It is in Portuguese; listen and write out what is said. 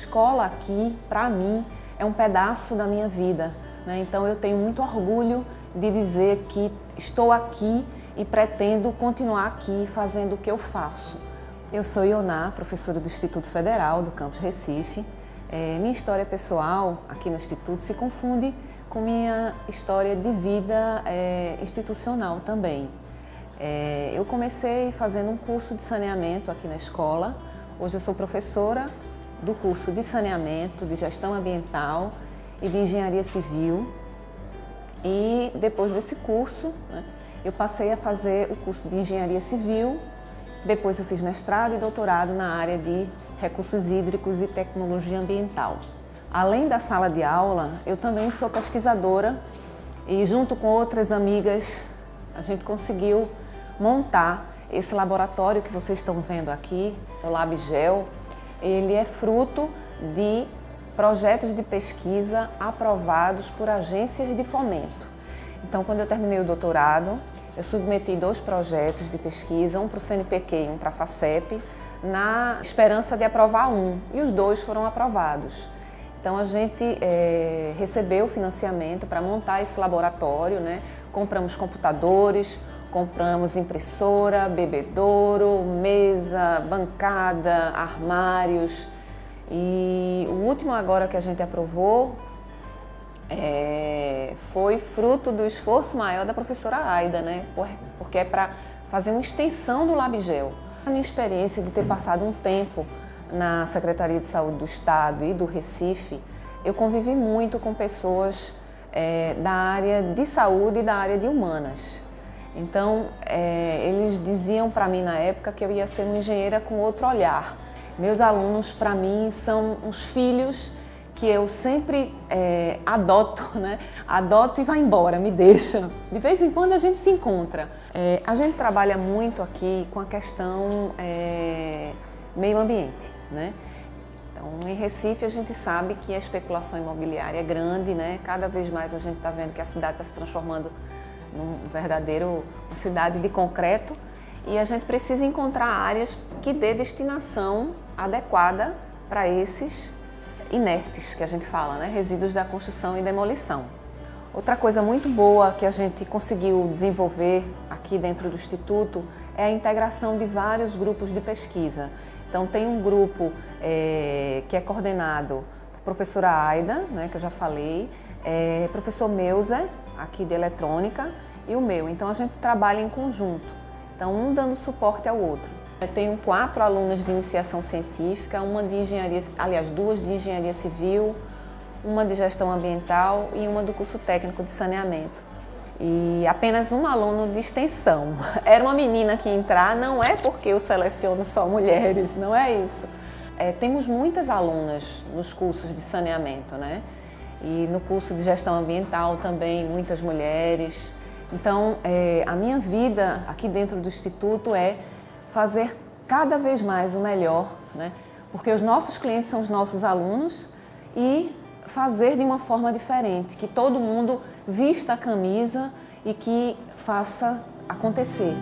escola aqui, para mim, é um pedaço da minha vida. Né? Então eu tenho muito orgulho de dizer que estou aqui e pretendo continuar aqui fazendo o que eu faço. Eu sou Ioná, professora do Instituto Federal do Campus Recife. É, minha história pessoal aqui no Instituto se confunde com minha história de vida é, institucional também. É, eu comecei fazendo um curso de saneamento aqui na escola. Hoje eu sou professora do curso de saneamento, de gestão ambiental e de engenharia civil. E depois desse curso, né, eu passei a fazer o curso de engenharia civil. Depois eu fiz mestrado e doutorado na área de recursos hídricos e tecnologia ambiental. Além da sala de aula, eu também sou pesquisadora e junto com outras amigas a gente conseguiu montar esse laboratório que vocês estão vendo aqui, o LabGel, ele é fruto de projetos de pesquisa aprovados por agências de fomento. Então, quando eu terminei o doutorado, eu submeti dois projetos de pesquisa, um para o CNPq e um para a FACEP, na esperança de aprovar um, e os dois foram aprovados. Então a gente é, recebeu financiamento para montar esse laboratório, né? compramos computadores, Compramos impressora, bebedouro, mesa, bancada, armários. E o último agora que a gente aprovou é, foi fruto do esforço maior da professora Aida, né? porque é para fazer uma extensão do LabGel. A minha experiência de ter passado um tempo na Secretaria de Saúde do Estado e do Recife, eu convivi muito com pessoas é, da área de saúde e da área de humanas. Então, é, eles diziam para mim na época que eu ia ser uma engenheira com outro olhar. Meus alunos, para mim, são uns filhos que eu sempre é, adoto, né? Adoto e vai embora, me deixa. De vez em quando a gente se encontra. É, a gente trabalha muito aqui com a questão é, meio ambiente, né? Então, em Recife, a gente sabe que a especulação imobiliária é grande, né? Cada vez mais a gente está vendo que a cidade está se transformando num verdadeiro uma cidade de concreto e a gente precisa encontrar áreas que dê destinação adequada para esses inertes que a gente fala, né? resíduos da construção e demolição. Outra coisa muito boa que a gente conseguiu desenvolver aqui dentro do Instituto é a integração de vários grupos de pesquisa. Então tem um grupo é, que é coordenado por professora Aida, né, que eu já falei, é, professor Meuser, aqui de eletrônica, e o meu. Então a gente trabalha em conjunto, então um dando suporte ao outro. Eu tenho quatro alunas de iniciação científica, uma de engenharia, aliás, duas de engenharia civil, uma de gestão ambiental e uma do curso técnico de saneamento. E apenas um aluno de extensão. Era uma menina que entrar, não é porque eu seleciono só mulheres, não é isso. É, temos muitas alunas nos cursos de saneamento, né? E no curso de gestão ambiental também, muitas mulheres. Então, é, a minha vida aqui dentro do Instituto é fazer cada vez mais o melhor, né? porque os nossos clientes são os nossos alunos e fazer de uma forma diferente, que todo mundo vista a camisa e que faça acontecer.